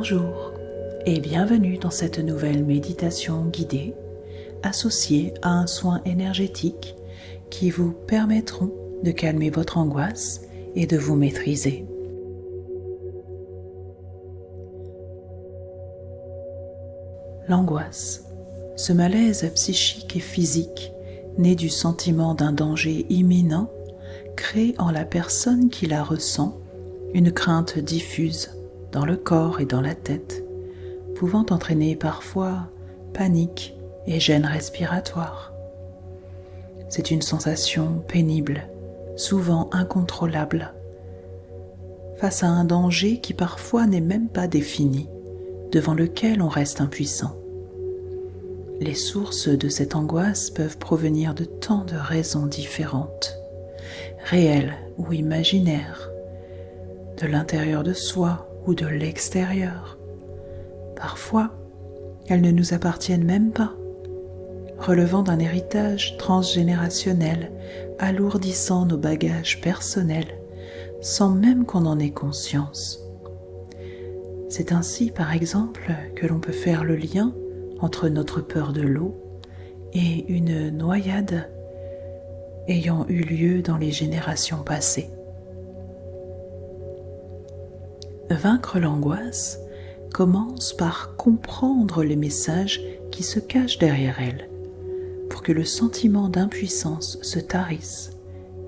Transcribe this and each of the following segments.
Bonjour et bienvenue dans cette nouvelle méditation guidée associée à un soin énergétique qui vous permettront de calmer votre angoisse et de vous maîtriser. L'angoisse, ce malaise psychique et physique né du sentiment d'un danger imminent, crée en la personne qui la ressent une crainte diffuse dans le corps et dans la tête, pouvant entraîner parfois panique et gêne respiratoire. C'est une sensation pénible, souvent incontrôlable, face à un danger qui parfois n'est même pas défini, devant lequel on reste impuissant. Les sources de cette angoisse peuvent provenir de tant de raisons différentes, réelles ou imaginaires, de l'intérieur de soi ou de l'extérieur. Parfois, elles ne nous appartiennent même pas, relevant d'un héritage transgénérationnel alourdissant nos bagages personnels sans même qu'on en ait conscience. C'est ainsi, par exemple, que l'on peut faire le lien entre notre peur de l'eau et une noyade ayant eu lieu dans les générations passées. Vaincre l'angoisse commence par comprendre les messages qui se cachent derrière elle, pour que le sentiment d'impuissance se tarisse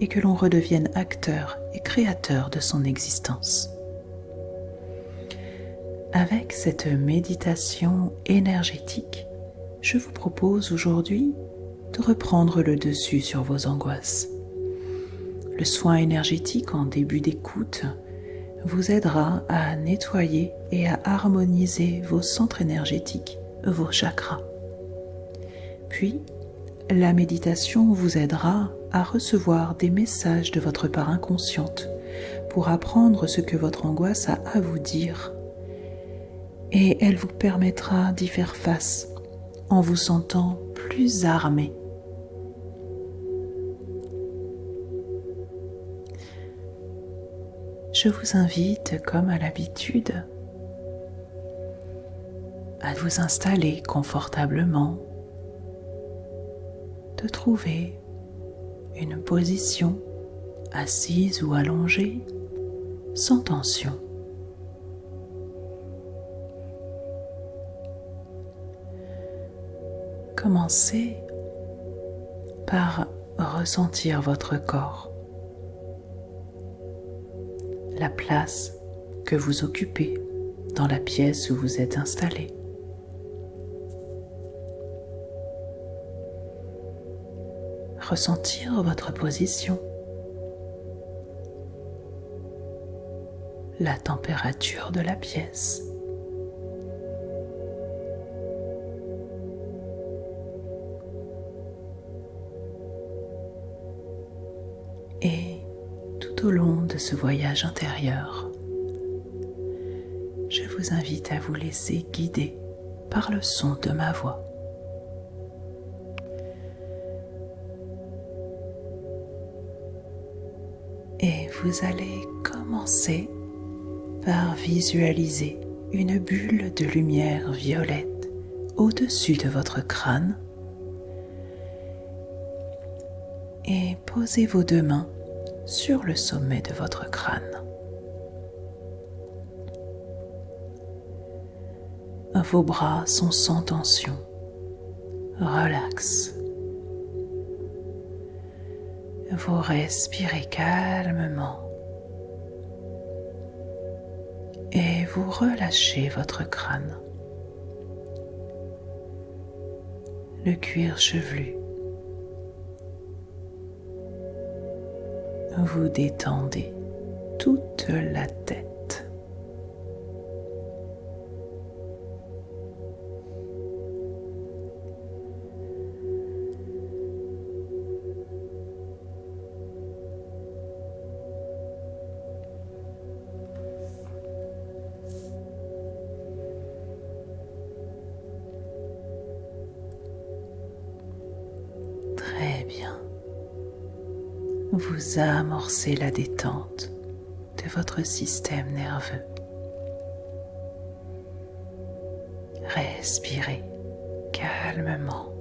et que l'on redevienne acteur et créateur de son existence. Avec cette méditation énergétique, je vous propose aujourd'hui de reprendre le dessus sur vos angoisses. Le soin énergétique en début d'écoute vous aidera à nettoyer et à harmoniser vos centres énergétiques, vos chakras. Puis, la méditation vous aidera à recevoir des messages de votre part inconsciente pour apprendre ce que votre angoisse a à vous dire et elle vous permettra d'y faire face en vous sentant plus armé. Je vous invite, comme à l'habitude, à vous installer confortablement, de trouver une position assise ou allongée sans tension. Commencez par ressentir votre corps, la place que vous occupez dans la pièce où vous êtes installé. Ressentir votre position, la température de la pièce. Au long de ce voyage intérieur, je vous invite à vous laisser guider par le son de ma voix. Et vous allez commencer par visualiser une bulle de lumière violette au-dessus de votre crâne et posez vos deux mains sur le sommet de votre crâne. Vos bras sont sans tension, relax. Vous respirez calmement et vous relâchez votre crâne. Le cuir chevelu vous détendez toute la tête. Très bien vous amorcez la détente de votre système nerveux. Respirez calmement.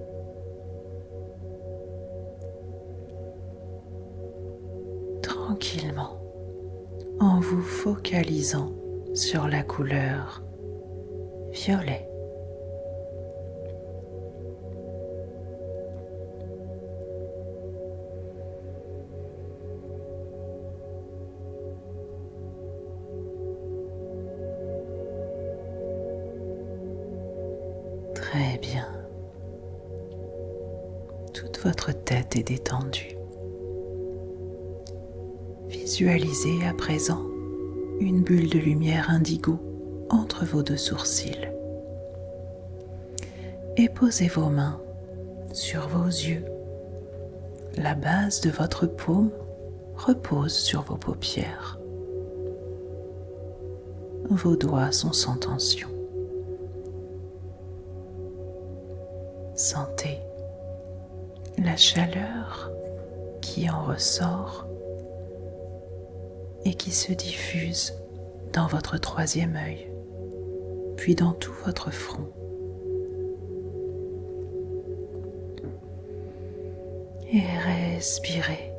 Tranquillement en vous focalisant sur la couleur violet. Visualisez à présent une bulle de lumière indigo entre vos deux sourcils. Et posez vos mains sur vos yeux. La base de votre paume repose sur vos paupières. Vos doigts sont sans tension. Chaleur qui en ressort et qui se diffuse dans votre troisième œil, puis dans tout votre front. Et respirez.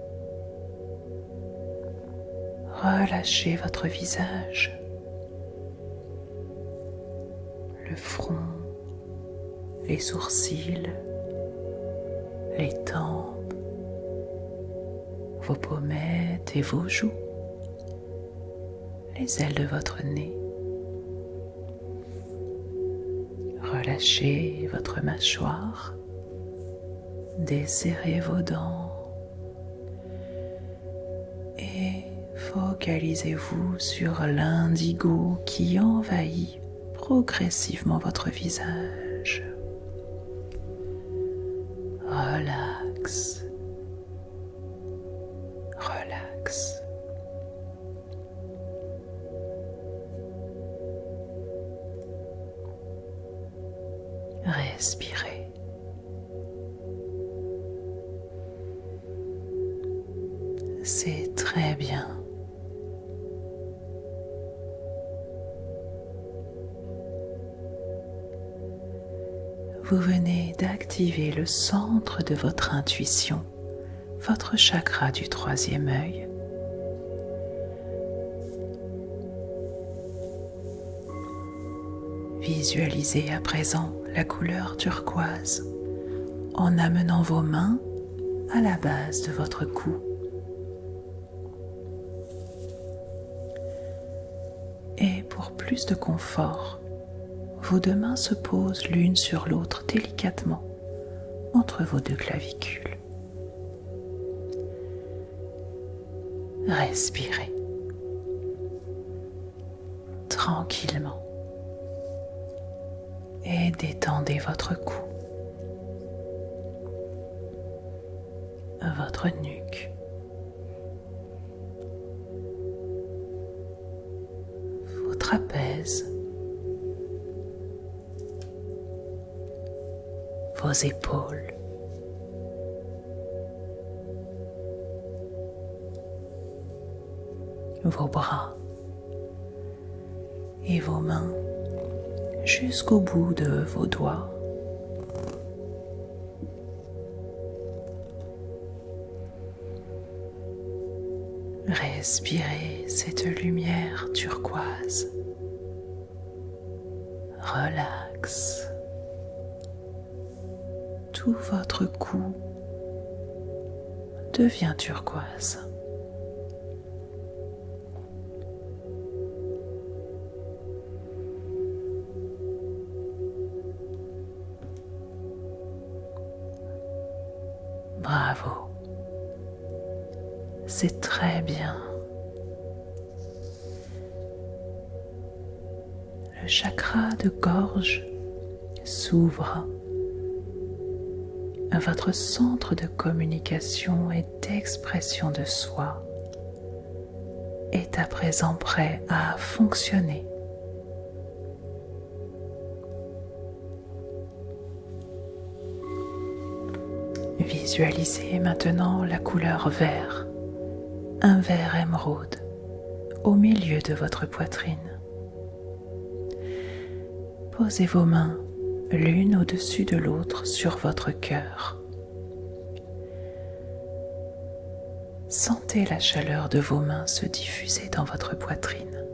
Relâchez votre visage, le front, les sourcils, les tempes, vos pommettes et vos joues les ailes de votre nez. Relâchez votre mâchoire, desserrez vos dents et focalisez-vous sur l'indigo qui envahit progressivement votre visage. Centre de votre intuition, votre chakra du troisième œil. Visualisez à présent la couleur turquoise en amenant vos mains à la base de votre cou. Et pour plus de confort, vos deux mains se posent l'une sur l'autre délicatement entre vos deux clavicules. Respirez. Tranquillement. Et détendez votre cou, votre nuque, vos trapèzes, vos épaules. vos bras et vos mains jusqu'au bout de vos doigts. Respirez cette lumière turquoise. Relax. Tout votre cou devient turquoise. Bravo. C'est très bien. Le chakra de gorge s'ouvre. Votre centre de communication et d'expression de soi est à présent prêt à fonctionner. Visualisez maintenant la couleur vert, un vert émeraude au milieu de votre poitrine. Posez vos mains l'une au-dessus de l'autre sur votre cœur. Sentez la chaleur de vos mains se diffuser dans votre poitrine.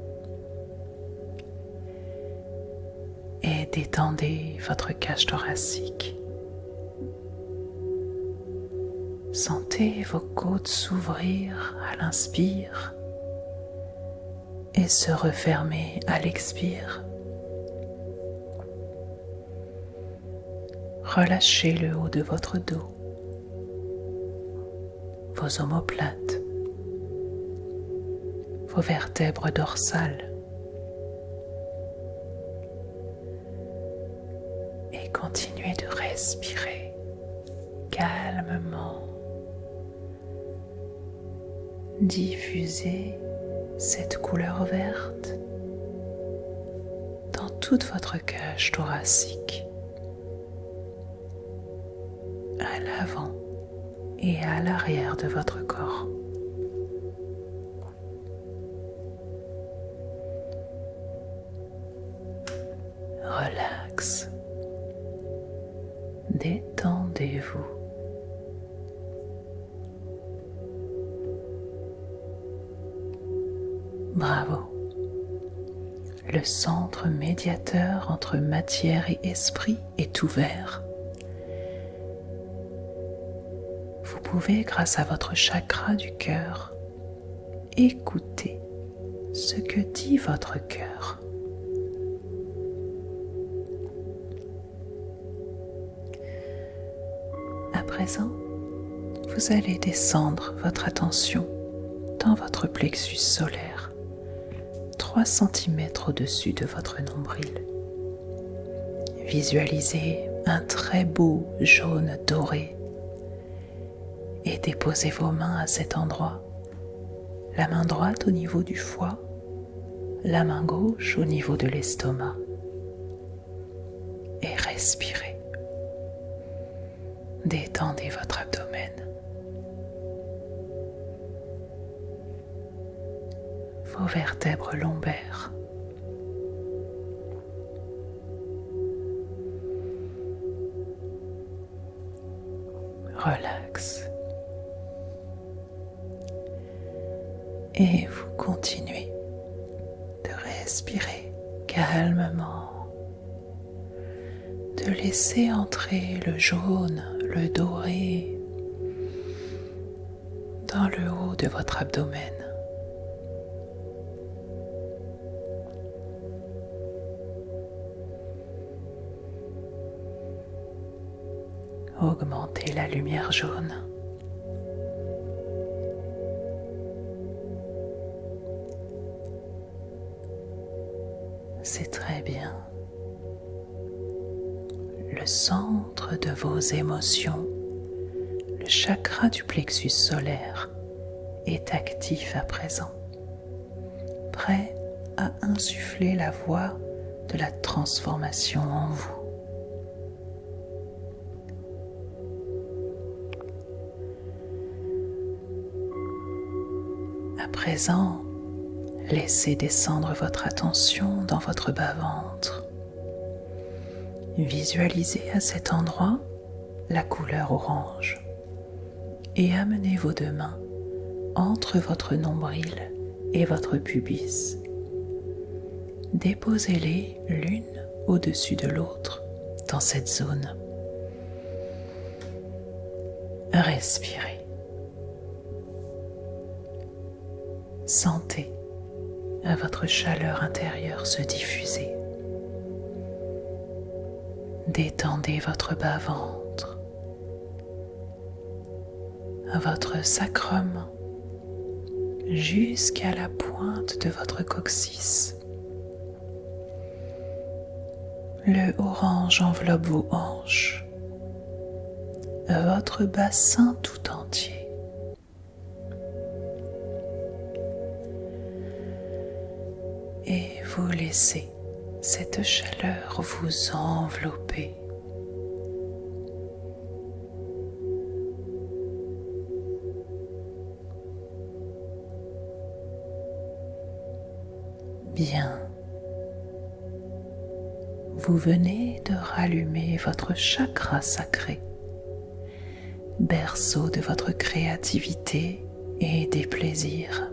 Et détendez votre cage thoracique. Sentez vos côtes s'ouvrir à l'inspire et se refermer à l'expire. Relâchez le haut de votre dos. Vos omoplates, vos vertèbres dorsales. Et continuez de respirer calmement. Diffusez cette couleur verte dans toute votre cage thoracique, l'avant et à l'arrière de votre corps. Relax. Détendez-vous. Bravo. Le centre médiateur entre matière et esprit est ouvert. Pouvez, grâce à votre chakra du cœur, écouter ce que dit votre cœur. À présent, vous allez descendre votre attention dans votre plexus solaire, 3 cm au-dessus de votre nombril. Visualisez un très beau jaune doré et déposez vos mains à cet endroit. La main droite au niveau du foie, la main gauche au niveau de l'estomac. Et respirez. Détendez votre abdomen. Vos vertèbres lombaires. Relax. Et vous continuez de respirer calmement, de laisser entrer le jaune, le doré dans le haut de votre abdomen. Augmentez la lumière jaune. Bien. Le centre de vos émotions, le chakra du plexus solaire, est actif à présent, prêt à insuffler la voie de la transformation en vous. À présent, Laissez descendre votre attention dans votre bas-ventre. Visualisez à cet endroit la couleur orange et amenez vos deux mains entre votre nombril et votre pubis. Déposez-les l'une au-dessus de l'autre dans cette zone. Respirez. Sentez à votre chaleur intérieure se diffuser. Détendez votre bas-ventre, votre sacrum jusqu'à la pointe de votre coccyx. Le orange enveloppe vos hanches, votre bassin tout entier. Vous laissez cette chaleur vous envelopper. Bien. vous venez de rallumer votre chakra sacré, berceau de votre créativité et des plaisirs.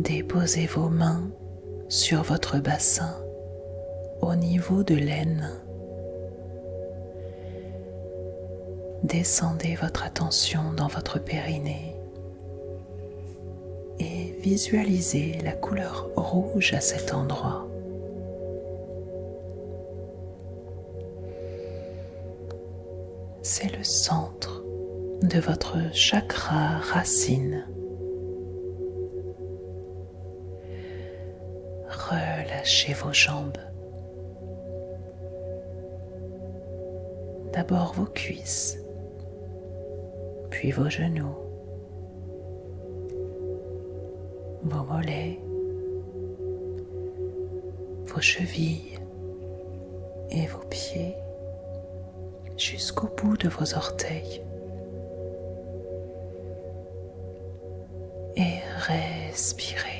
Déposez vos mains sur votre bassin au niveau de l'aine. Descendez votre attention dans votre périnée et visualisez la couleur rouge à cet endroit. C'est le centre de votre chakra racine. Relâchez vos jambes. D'abord vos cuisses, puis vos genoux, vos mollets, vos chevilles et vos pieds jusqu'au bout de vos orteils. Et respirez.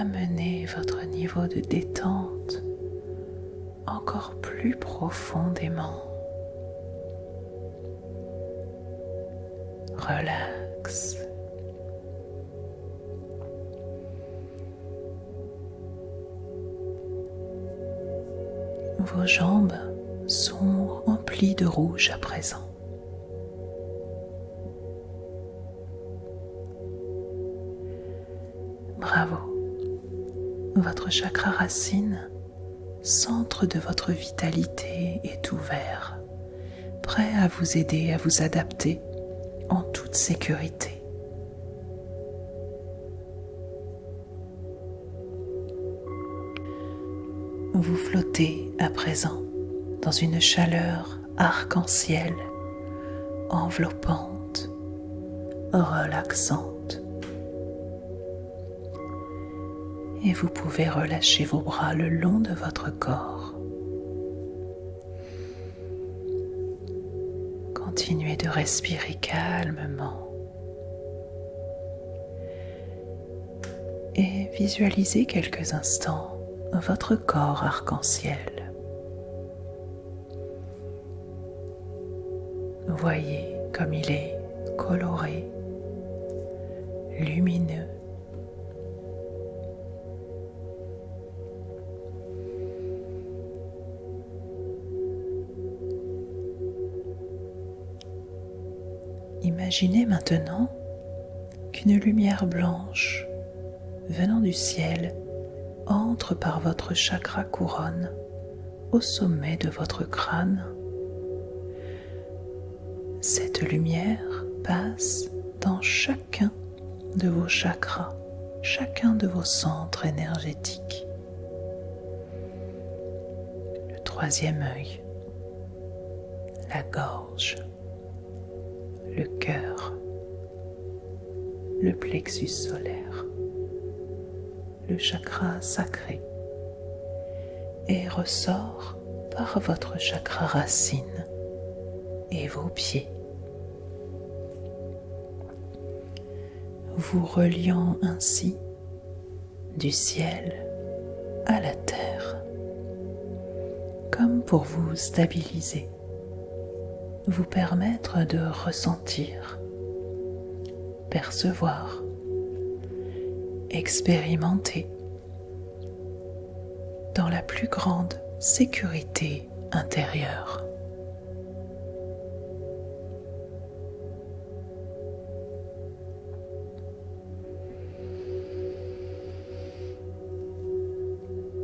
Amenez votre niveau de détente encore plus profondément. Relax. Vos jambes sont emplies de rouge à présent. Votre chakra racine, centre de votre vitalité, est ouvert, prêt à vous aider à vous adapter en toute sécurité. Vous flottez à présent dans une chaleur arc-en-ciel, enveloppante, relaxante. Et vous pouvez relâcher vos bras le long de votre corps. Continuez de respirer calmement. Et visualisez quelques instants votre corps arc-en-ciel. Voyez comme il est Imaginez maintenant qu'une lumière blanche venant du ciel entre par votre chakra couronne au sommet de votre crâne. Cette lumière passe dans chacun de vos chakras, chacun de vos centres énergétiques. Le troisième œil, la gorge, le plexus solaire. Le chakra sacré. Et ressort par votre chakra racine et vos pieds. Vous reliant ainsi du ciel à la terre, comme pour vous stabiliser, vous permettre de ressentir, percevoir expérimenter dans la plus grande sécurité intérieure.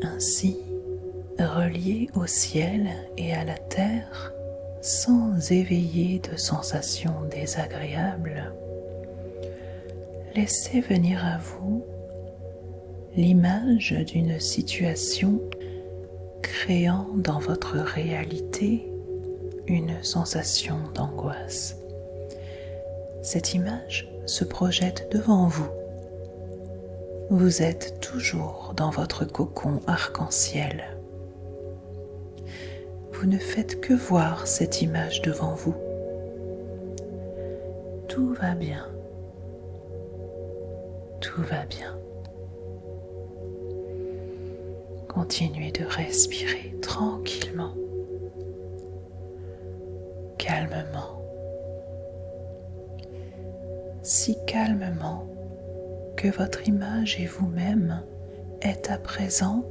Ainsi, relié au ciel et à la terre, sans éveiller de sensations désagréables, laissez venir à vous l'image d'une situation créant dans votre réalité une sensation d'angoisse. Cette image se projette devant vous Vous êtes toujours dans votre cocon arc-en-ciel. Vous ne faites que voir cette image devant vous. Tout va bien. Tout va bien. Continuez de respirer tranquillement, calmement, si calmement que votre image et vous-même êtes à présent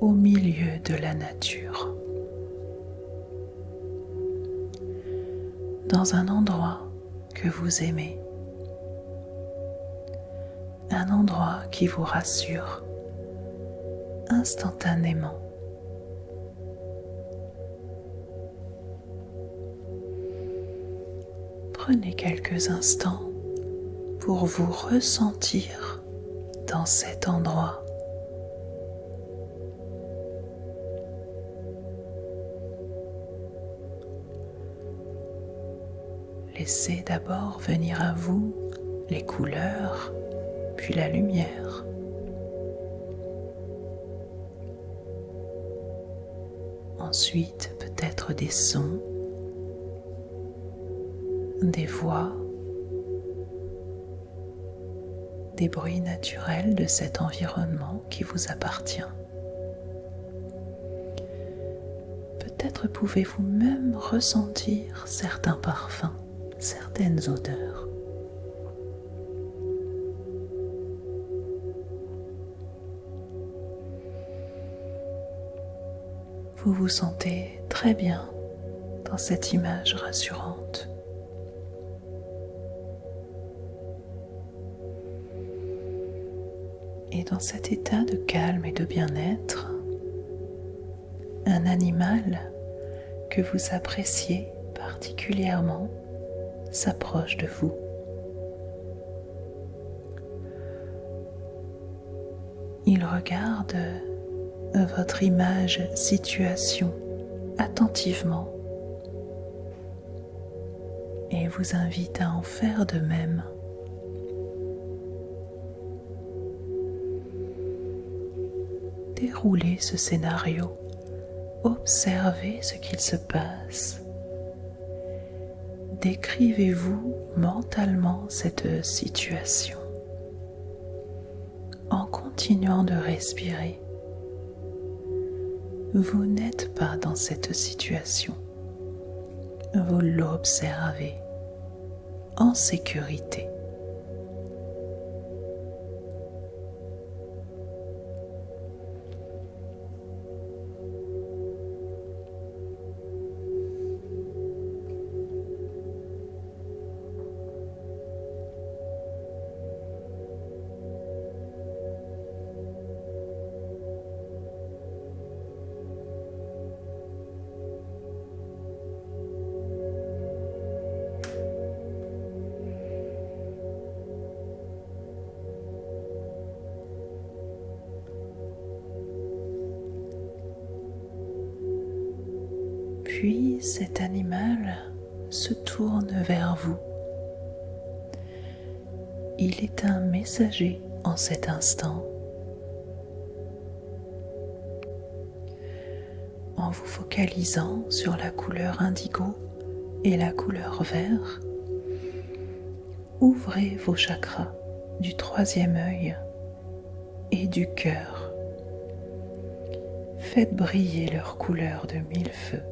au milieu de la nature. Dans un endroit que vous aimez. Un endroit qui vous rassure instantanément. Prenez quelques instants pour vous ressentir dans cet endroit. Laissez d'abord venir à vous les couleurs, la lumière. ensuite peut-être des sons, des voix, des bruits naturels de cet environnement qui vous appartient. Peut-être pouvez-vous même ressentir certains parfums, certaines odeurs. Vous vous sentez très bien dans cette image rassurante. Et dans cet état de calme et de bien-être, un animal que vous appréciez particulièrement s'approche de vous. Il regarde votre image situation attentivement et vous invite à en faire de même. Déroulez ce scénario, observez ce qu'il se passe. Décrivez-vous mentalement cette situation en continuant de respirer vous n'êtes pas dans cette situation. Vous l'observez en sécurité. Cet animal se tourne vers vous. Il est un messager en cet instant. En vous focalisant sur la couleur indigo et la couleur vert, ouvrez vos chakras du troisième œil et du cœur. Faites briller leur couleur de mille feux.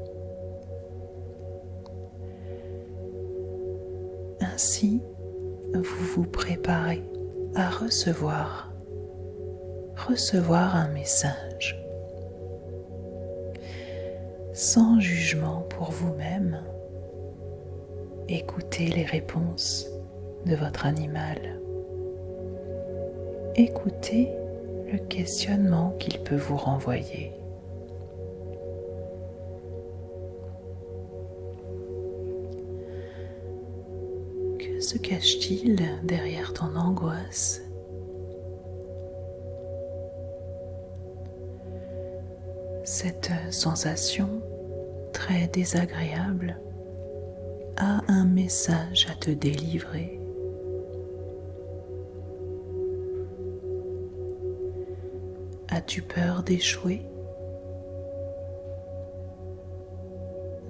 Recevoir, recevoir un message. Sans jugement pour vous-même, écoutez les réponses de votre animal. Écoutez le questionnement qu'il peut vous renvoyer. se cache-t-il derrière ton angoisse? Cette sensation très désagréable a un message à te délivrer. As-tu peur d'échouer?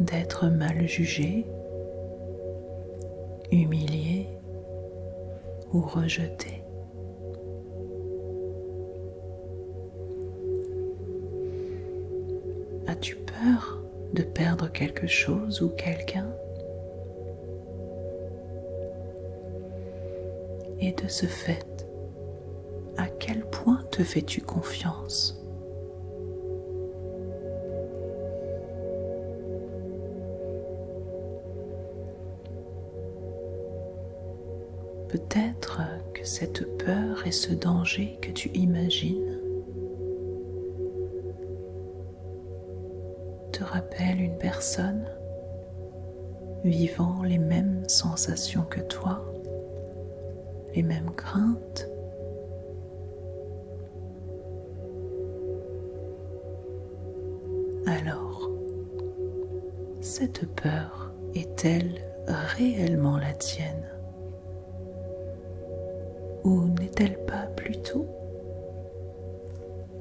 D'être mal jugé? Humilié? Ou rejeté? De perdre quelque chose ou quelqu'un Et de ce fait, à quel point te fais-tu confiance Peut-être que cette peur et ce danger que tu imagines te rappellent une personne vivant les mêmes sensations que toi les mêmes craintes? Alors, cette peur est-elle réellement la tienne? Ou n'est-elle pas plutôt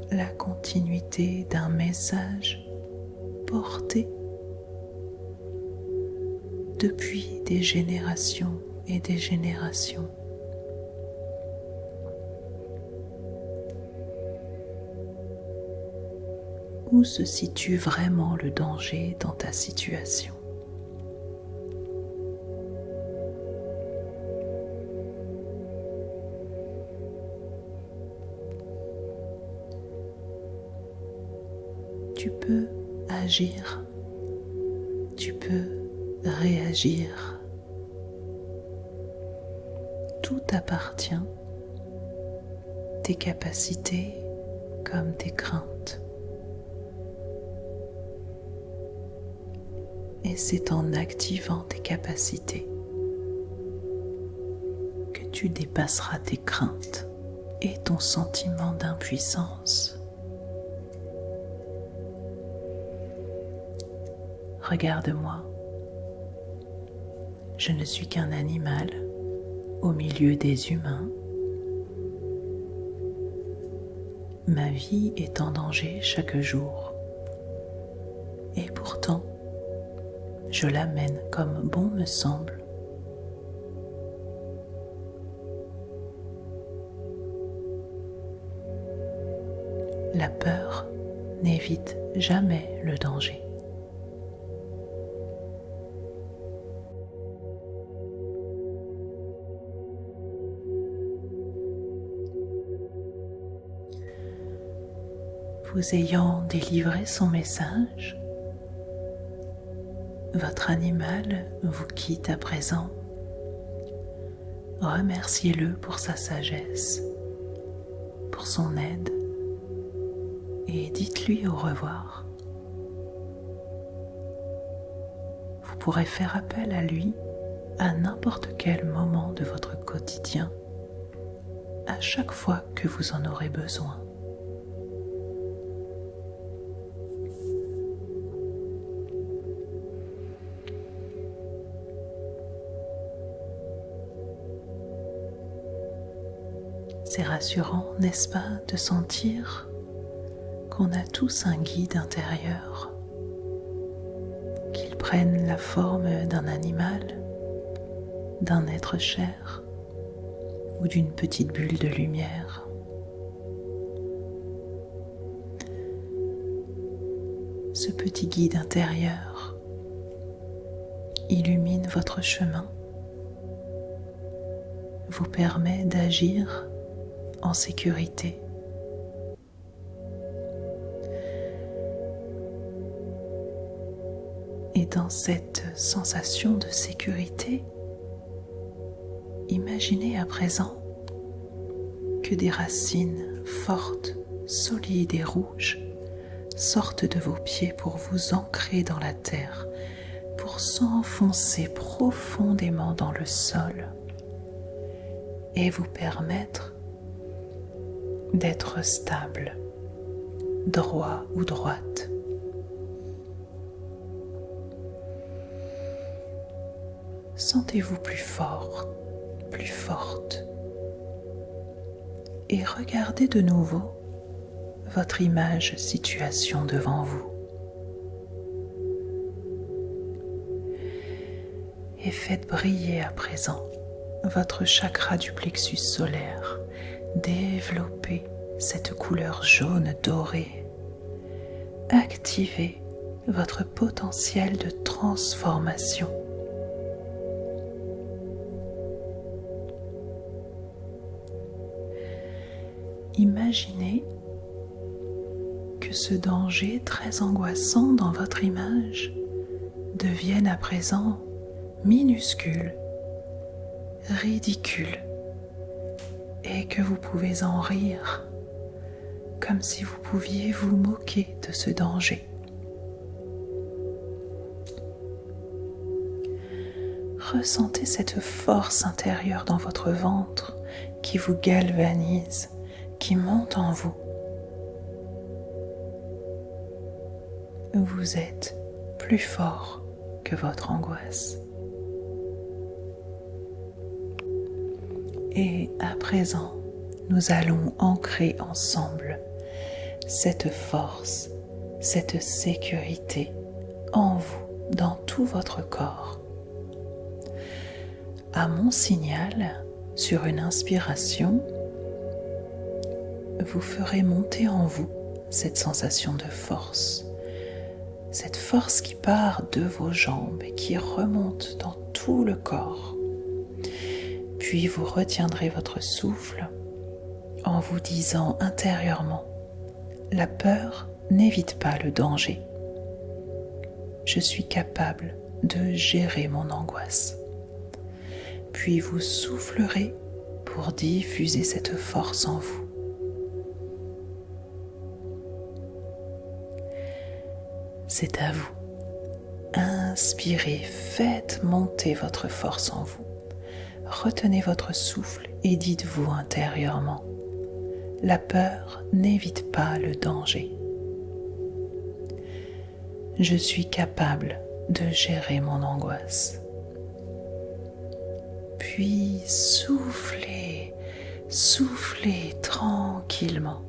la continuité d'un message depuis des générations et des générations où se situe vraiment le danger dans ta situation? Tu peux réagir. Tout appartient, tes capacités comme tes craintes. et c'est en activant tes capacités que tu dépasseras tes craintes et ton sentiment d'impuissance. Regarde-moi, je ne suis qu'un animal au milieu des humains. Ma vie est en danger chaque jour. Et pourtant, je l'amène comme bon me semble. La peur n'évite jamais le danger. Vous ayant délivré son message, votre animal vous quitte à présent. Remerciez-le pour sa sagesse, pour son aide et dites-lui au revoir. Vous pourrez faire appel à lui à n'importe quel moment de votre quotidien, à chaque fois que vous en aurez besoin. C'est rassurant, n'est-ce pas, de sentir qu'on a tous un guide intérieur, qu'il prenne la forme d'un animal, d'un être cher ou d'une petite bulle de lumière. Ce petit guide intérieur illumine votre chemin, vous permet d'agir en sécurité. Et dans cette sensation de sécurité, imaginez à présent que des racines fortes, solides et rouges sortent de vos pieds pour vous ancrer dans la terre, pour s'enfoncer profondément dans le sol et vous permettre d'être stable, droit ou droite. Sentez-vous plus fort, plus forte. Et regardez de nouveau votre image situation devant vous. Et faites briller à présent votre chakra du plexus solaire. Développez cette couleur jaune dorée. Activez votre potentiel de transformation. Imaginez que ce danger très angoissant dans votre image devienne à présent minuscule, ridicule, et que vous pouvez en rire comme si vous pouviez vous moquer de ce danger. Ressentez cette force intérieure dans votre ventre qui vous galvanise qui monte en vous. Vous êtes plus fort que votre angoisse. Et à présent, nous allons ancrer ensemble cette force, cette sécurité en vous, dans tout votre corps. À mon signal, sur une inspiration, vous ferez monter en vous cette sensation de force, cette force qui part de vos jambes et qui remonte dans tout le corps. Puis vous retiendrez votre souffle en vous disant intérieurement, la peur n'évite pas le danger. Je suis capable de gérer mon angoisse. Puis vous soufflerez pour diffuser cette force en vous. c'est à vous. Inspirez, faites monter votre force en vous. Retenez votre souffle et dites-vous intérieurement, la peur n'évite pas le danger. Je suis capable de gérer mon angoisse. Puis soufflez, soufflez tranquillement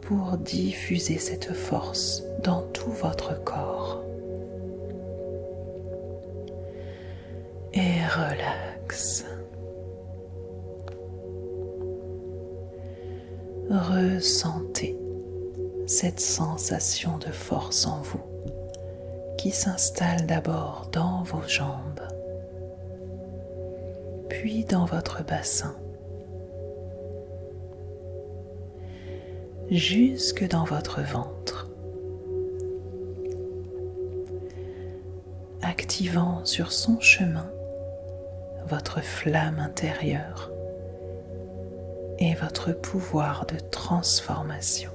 pour diffuser cette force dans tout votre corps. Et relax. Ressentez cette sensation de force en vous qui s'installe d'abord dans vos jambes, puis dans votre bassin jusque dans votre ventre, activant sur son chemin votre flamme intérieure et votre pouvoir de transformation.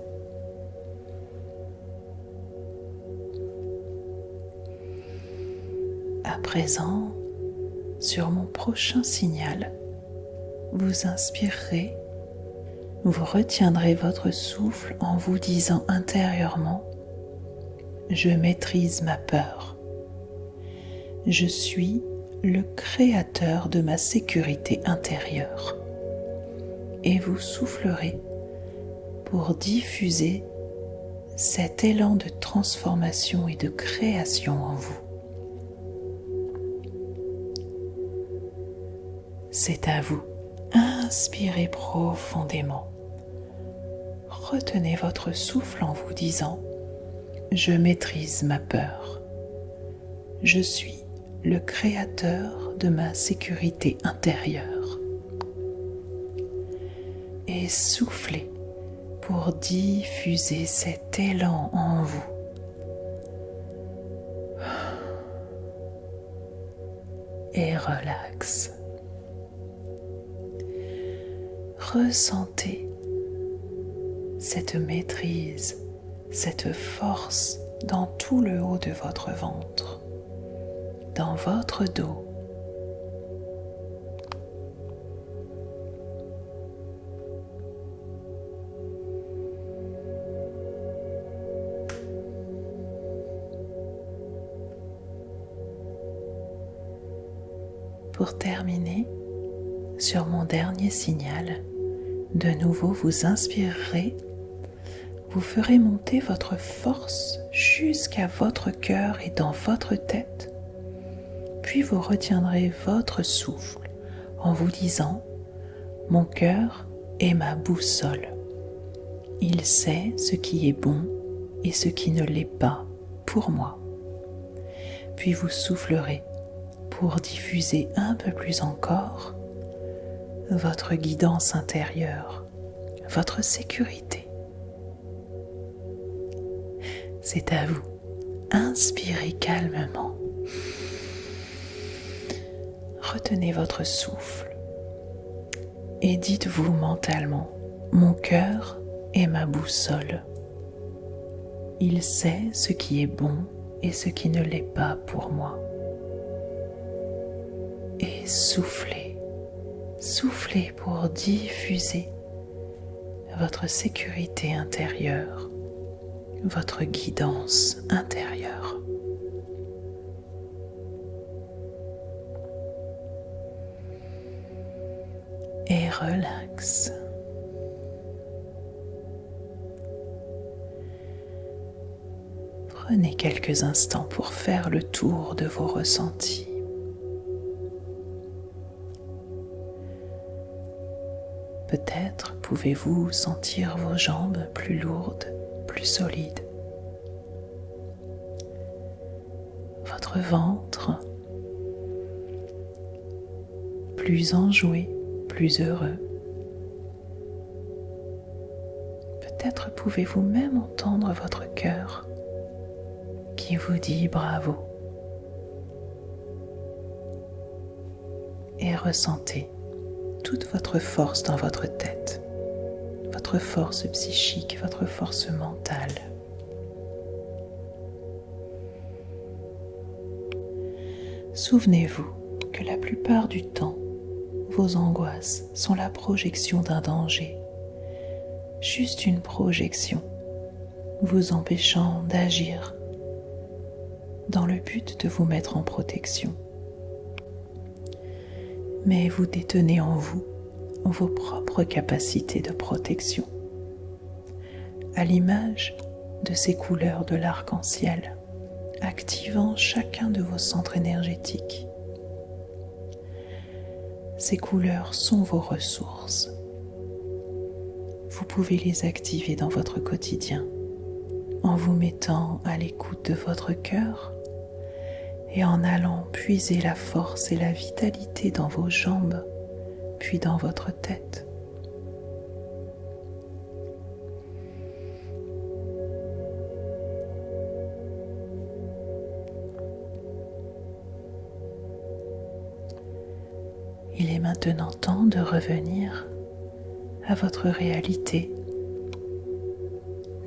À présent, sur mon prochain signal, vous inspirerez vous retiendrez votre souffle en vous disant intérieurement ⁇ Je maîtrise ma peur. Je suis le créateur de ma sécurité intérieure. ⁇ Et vous soufflerez pour diffuser cet élan de transformation et de création en vous. C'est à vous inspirez profondément. Retenez votre souffle en vous disant ⁇ Je maîtrise ma peur. Je suis le créateur de ma sécurité intérieure. Soufflez pour diffuser cet élan en vous. Et relax. ressentez cette maîtrise, cette force dans tout le haut de votre ventre, dans votre dos. Pour terminer, sur mon dernier signal, de nouveau vous inspirerez vous ferez monter votre force jusqu'à votre cœur et dans votre tête, puis vous retiendrez votre souffle en vous disant ⁇ Mon cœur est ma boussole. Il sait ce qui est bon et ce qui ne l'est pas pour moi. Puis vous soufflerez pour diffuser un peu plus encore votre guidance intérieure, votre sécurité. C'est à vous. Inspirez calmement. Retenez votre souffle et dites-vous mentalement, mon cœur est ma boussole. Il sait ce qui est bon et ce qui ne l'est pas pour moi. Soufflez, soufflez pour diffuser votre sécurité intérieure, votre guidance intérieure. Et relax. Prenez quelques instants pour faire le tour de vos ressentis. Peut-être pouvez-vous sentir vos jambes plus lourdes, plus solides. Votre ventre plus enjoué, plus heureux. Peut-être pouvez-vous même entendre votre cœur qui vous dit bravo. Et ressentez toute votre force dans votre tête, votre force psychique, votre force mentale. Souvenez-vous que la plupart du temps, vos angoisses sont la projection d'un danger, juste une projection, vous empêchant d'agir dans le but de vous mettre en protection mais vous détenez en vous vos propres capacités de protection, à l'image de ces couleurs de l'arc-en-ciel, activant chacun de vos centres énergétiques. Ces couleurs sont vos ressources. Vous pouvez les activer dans votre quotidien en vous mettant à l'écoute de votre cœur et en allant puiser la force et la vitalité dans vos jambes, puis dans votre tête. Il est maintenant temps de revenir à votre réalité.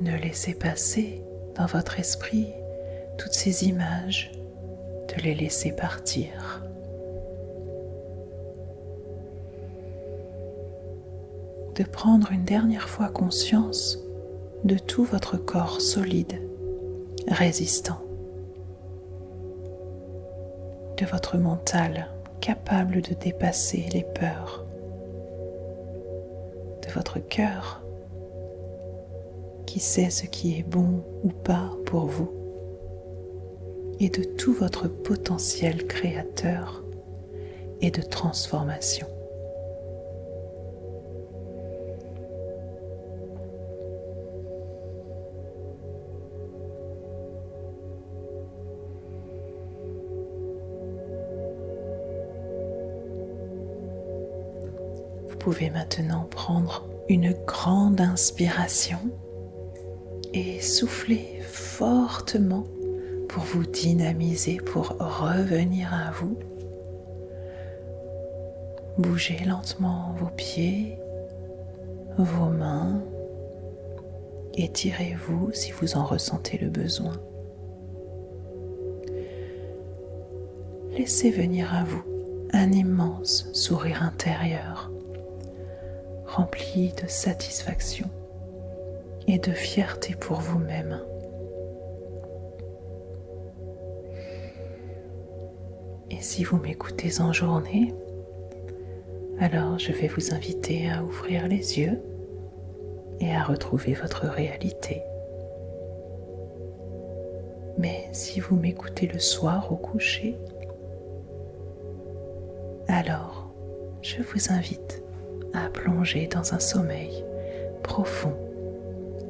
Ne laissez passer dans votre esprit toutes ces images de les laisser partir. De prendre une dernière fois conscience de tout votre corps solide, résistant, de votre mental capable de dépasser les peurs, de votre cœur qui sait ce qui est bon ou pas pour vous et de tout votre potentiel créateur et de transformation. Vous pouvez maintenant prendre une grande inspiration et souffler fortement pour vous dynamiser, pour revenir à vous. Bougez lentement vos pieds, vos mains, étirez-vous si vous en ressentez le besoin. Laissez venir à vous un immense sourire intérieur, rempli de satisfaction et de fierté pour vous-même. Si vous m'écoutez en journée, alors je vais vous inviter à ouvrir les yeux et à retrouver votre réalité. Mais si vous m'écoutez le soir au coucher, alors je vous invite à plonger dans un sommeil profond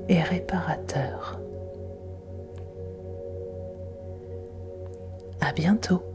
et réparateur. À bientôt.